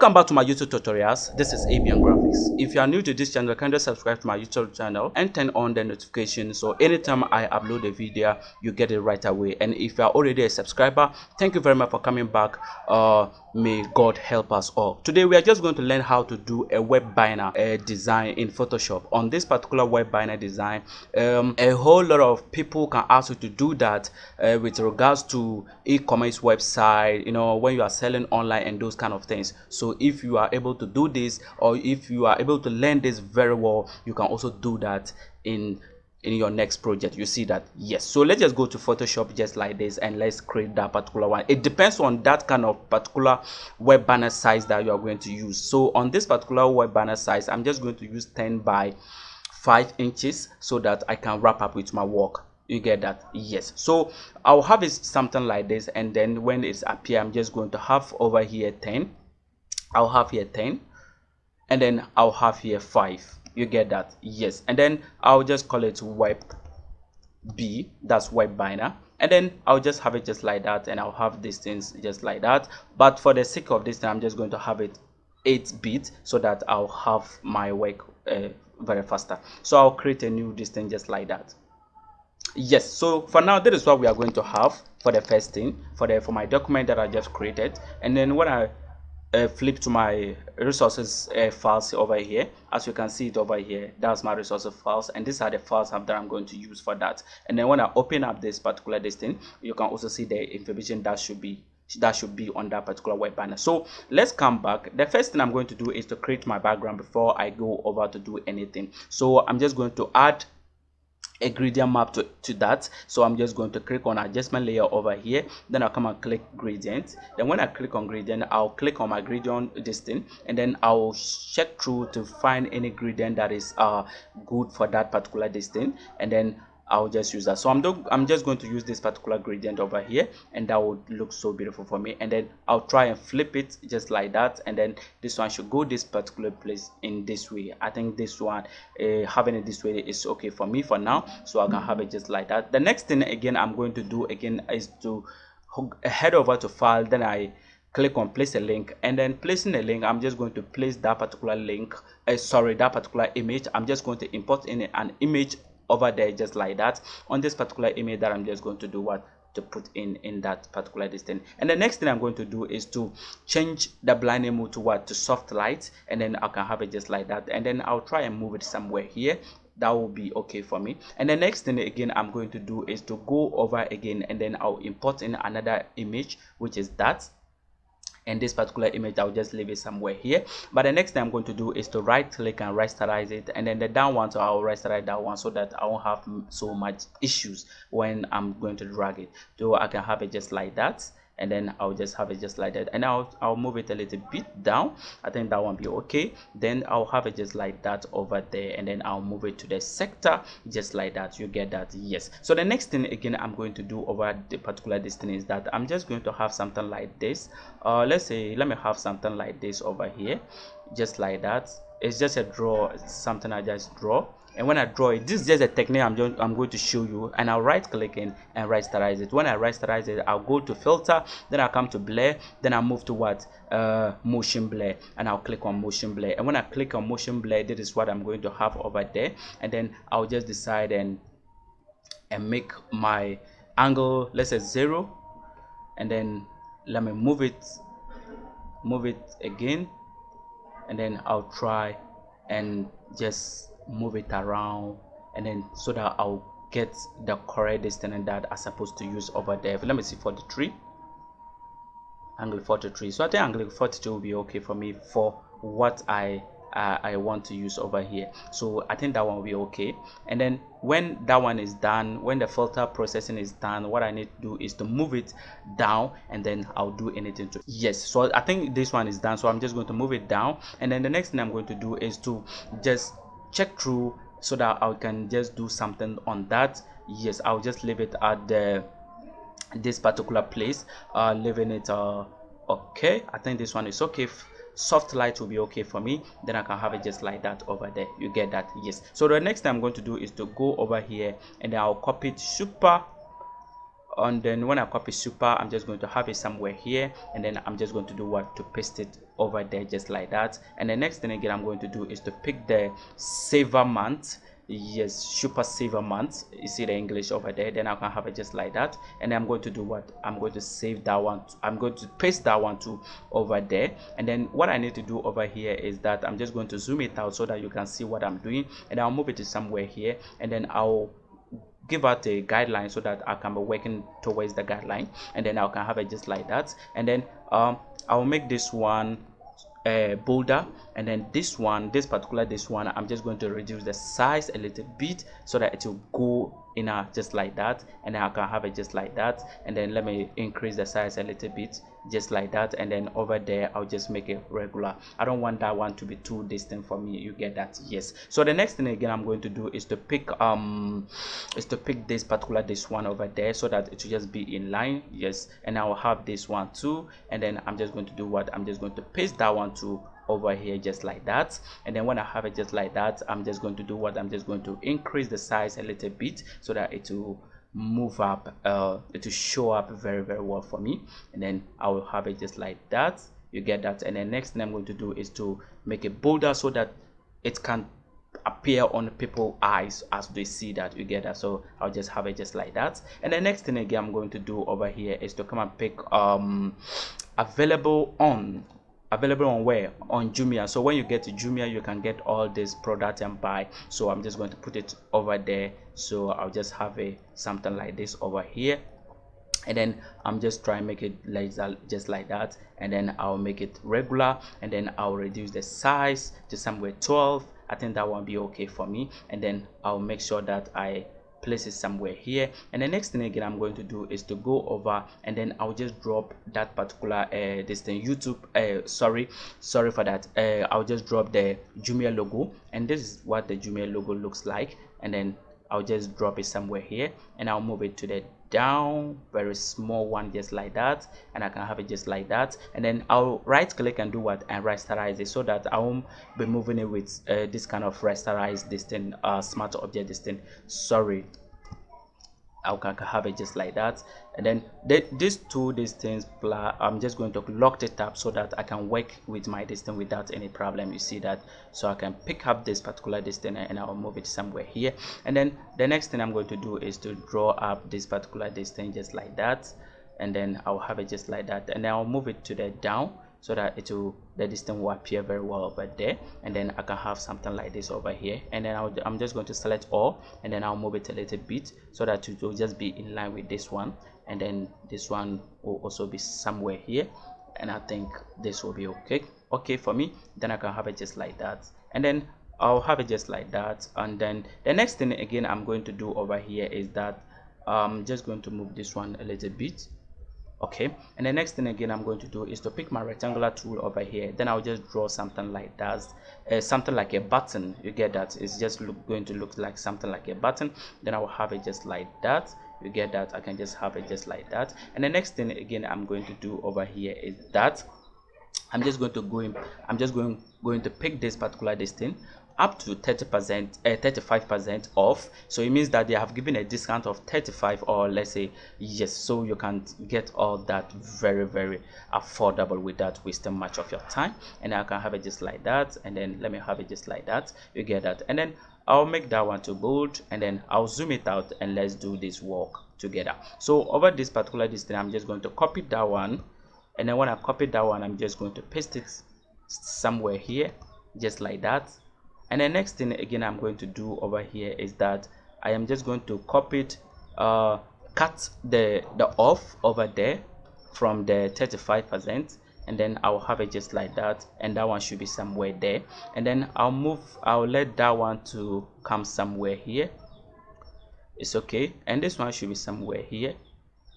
Welcome back to my YouTube tutorials. This is Abian Graphics. If you are new to this channel, kindly subscribe to my YouTube channel and turn on the notification so anytime I upload a video, you get it right away. And if you are already a subscriber, thank you very much for coming back. Uh, may God help us all. Today we are just going to learn how to do a web banner uh, design in Photoshop. On this particular web banner design, um, a whole lot of people can ask you to do that uh, with regards to e-commerce website, you know, when you are selling online and those kind of things so if you are able to do this or if you are able to learn this very well you can also do that in in your next project you see that yes. So let's just go to photoshop just like this and let's create that particular one. It depends on that kind of particular web banner size that you are going to use. So on this particular web banner size i'm just going to use 10 by 5 inches so that i can wrap up with my work. You get that? Yes. So i'll have it something like this and then when it's appear i'm just going to have over here 10 I'll have here 10 and then I'll have here 5 you get that? Yes. And then I'll just call it web B. That's web banner and then I'll just have it just like that and I'll have these things just like that. But for the sake of this I'm just going to have it 8 bit so that I'll have my work uh, very faster. So I'll create a new distance just like that. Yes. So for now that is what we are going to have for the first thing for the for my document that I just created. And then when I uh, flip to my resources uh, files over here. As you can see it over here that's my resources files and these are the files that i'm going to use for that. And then when i open up this particular this thing you can also see the information that should be that should be on that particular web banner. So let's come back. The first thing i'm going to do is to create my background before i go over to do anything. So i'm just going to add a gradient map to, to that. So i'm just going to click on adjustment layer over here. Then i'll come and click gradient. Then when i click on gradient i'll click on my gradient this thing. And then i'll check through to find any gradient that is uh good for that particular distance and then I'll just use that. So I'm, I'm just going to use this particular gradient over here and that would look so beautiful for me. And then I'll try and flip it just like that. And then this one should go this particular place in this way. I think this one, uh, having it this way is okay for me for now. So I can have it just like that. The next thing again I'm going to do again is to head over to file. Then I click on place a link and then placing a link i'm just going to place that particular link uh, sorry that particular image i'm just going to import in an image over there just like that. On this particular image that i'm just going to do what to put in in that particular distance. And the next thing i'm going to do is to change the blending mode to what? To soft light. And then i can have it just like that. And then i'll try and move it somewhere here. That will be okay for me. And the next thing again i'm going to do is to go over again. And then i'll import in another image which is that and this particular image i'll just leave it somewhere here. But the next thing i'm going to do is to right click and rasterize it. And then the down one so i'll rasterize that one so that i won't have so much issues when i'm going to drag it. So i can have it just like that and then I'll just have it just like that. And I'll, I'll move it a little bit down. I think that won't be okay. Then I'll have it just like that over there and then I'll move it to the sector just like that. You get that? Yes. So the next thing again I'm going to do over the particular distance is that I'm just going to have something like this. Uh, let's say let me have something like this over here just like that. It's just a draw something I just draw and when I draw it this is just a technique I'm, just, I'm going to show you. And I'll right click in and rasterize it. When I rasterize it I'll go to filter then I'll come to blur then I'll move to what? Uh, motion blur. And I'll click on motion blur. And when I click on motion blur this is what I'm going to have over there. And then I'll just decide and and make my angle let's say zero. And then let me move it move it again. And then I'll try and just move it around and then so that I'll get the correct distance that I'm supposed to use over there. Let me see 43 angle 43 so I think angle 42 will be okay for me for what I uh, I want to use over here. So I think that one will be okay. And then when that one is done when the filter processing is done what I need to do is to move it down and then I'll do anything to yes so I think this one is done so I'm just going to move it down. And then the next thing I'm going to do is to just check through so that I can just do something on that. Yes I'll just leave it at the this particular place. Uh leaving it uh okay. I think this one is okay. Soft light will be okay for me. Then i can have it just like that over there. You get that? Yes. So the next thing i'm going to do is to go over here and i'll copy it super and then when I copy super I'm just going to have it somewhere here and then I'm just going to do what? To paste it over there just like that. And the next thing again I'm going to do is to pick the saver month. Yes super saver month. You see the english over there then i can have it just like that. And i'm going to do what? I'm going to save that one. I'm going to paste that one too over there. And then what i need to do over here is that i'm just going to zoom it out so that you can see what i'm doing. And i'll move it to somewhere here and then i'll give out a guideline so that I can be working towards the guideline and then I can have it just like that. And then um, I'll make this one uh, bolder and then this one this particular this one i'm just going to reduce the size a little bit so that it will go in a just like that and then i can have it just like that. And then let me increase the size a little bit just like that and then over there i'll just make it regular. I don't want that one to be too distant for me you get that? Yes. So the next thing again i'm going to do is to pick um is to pick this particular this one over there so that it will just be in line. Yes. And i will have this one too and then i'm just going to do what? I'm just going to paste that one to over here just like that. And then when i have it just like that i'm just going to do what? I'm just going to increase the size a little bit so that it will move up uh it will show up very very well for me. And then i will have it just like that. You get that. And then next thing i'm going to do is to make it bolder so that it can appear on people eyes as they see that. You get that? So i'll just have it just like that. And the next thing again i'm going to do over here is to come and pick um available on available on where? On jumia. So when you get to jumia you can get all this product and buy. So i'm just going to put it over there. So i'll just have a something like this over here. And then i'm just trying to make it like that just like that. And then i'll make it regular. And then i'll reduce the size to somewhere 12 i think that won't be okay for me. And then i'll make sure that i place it somewhere here. And the next thing again i'm going to do is to go over and then i'll just drop that particular uh this thing youtube uh sorry sorry for that. Uh i'll just drop the jumia logo. And this is what the jumia logo looks like. And then i'll just drop it somewhere here. And i'll move it to the down very small one just like that and i can have it just like that. And then i'll right click and do what? And rasterize it so that i won't be moving it with uh, this kind of rasterized this thing uh smart object this thing. Sorry I can have it just like that. And then these two distance I'm just going to lock it up so that I can work with my distance without any problem. You see that? So I can pick up this particular distance and I'll move it somewhere here. And then the next thing I'm going to do is to draw up this particular distance just like that. And then I'll have it just like that. And then I'll move it to the down so that it will the distance will appear very well over there. And then I can have something like this over here. And then i am just going to select all and then I'll move it a little bit so that it will just be in line with this one. And then this one will also be somewhere here and I think this will be okay. Okay for me then I can have it just like that. And then I'll have it just like that. And then the next thing again I'm going to do over here is that I'm just going to move this one a little bit okay and the next thing again i'm going to do is to pick my rectangular tool over here. Then i'll just draw something like that uh, something like a button. You get that? It's just look, going to look like something like a button. Then i will have it just like that. You get that? I can just have it just like that. And the next thing again i'm going to do over here is that i'm just going to go in i'm just going going to pick this particular distance up to 30 percent uh, 35 percent off. So it means that they have given a discount of 35 or let's say yes. So you can get all that very very affordable without wasting much of your time. And i can have it just like that. And then let me have it just like that. You get that. And then i'll make that one to bold. And then i'll zoom it out and let's do this work together. So over this particular distance i'm just going to copy that one and then when i copy that one i'm just going to paste it somewhere here just like that. And the next thing again i'm going to do over here is that i am just going to copy it uh cut the the off over there from the 35 percent. And then i'll have it just like that. And that one should be somewhere there. And then i'll move i'll let that one to come somewhere here. It's okay. And this one should be somewhere here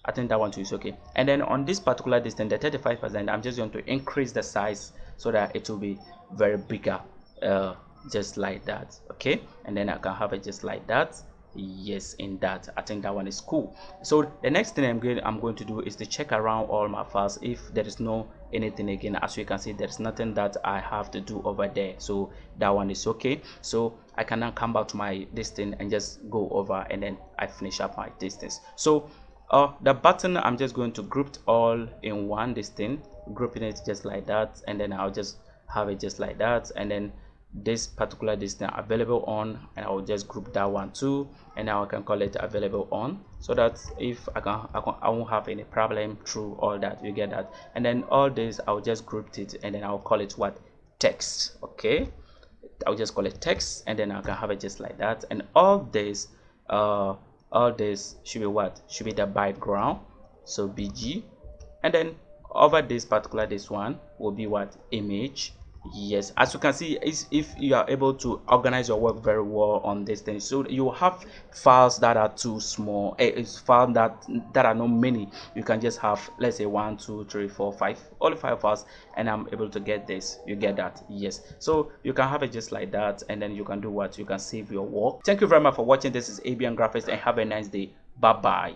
i think that one too is okay. And then on this particular distance the 35 percent i'm just going to increase the size so that it will be very bigger uh, just like that okay? And then i can have it just like that. Yes in that. I think that one is cool. So the next thing i'm going i'm going to do is to check around all my files if there is no anything again. As you can see there's nothing that i have to do over there. So that one is okay. So i can now come back to my distance and just go over and then i finish up my distance. So uh the button i'm just going to group all in one this thing grouping it just like that and then i'll just have it just like that and then this particular distance available on and i'll just group that one too and now i can call it available on so that if i can i, can, I won't have any problem through all that you get that? And then all this i'll just group it and then i'll call it what? Text okay? I'll just call it text and then i can have it just like that and all this uh all this should be what? Should be the background so bg and then over this particular this one will be what? Image yes as you can see if you are able to organize your work very well on this thing so you have files that are too small eh, it's files that that are not many. You can just have let's say one two three four five only five files and i'm able to get this. You get that? Yes. So you can have it just like that and then you can do what? You can save your work. Thank you very much for watching. This is abn graphics and have a nice day. Bye bye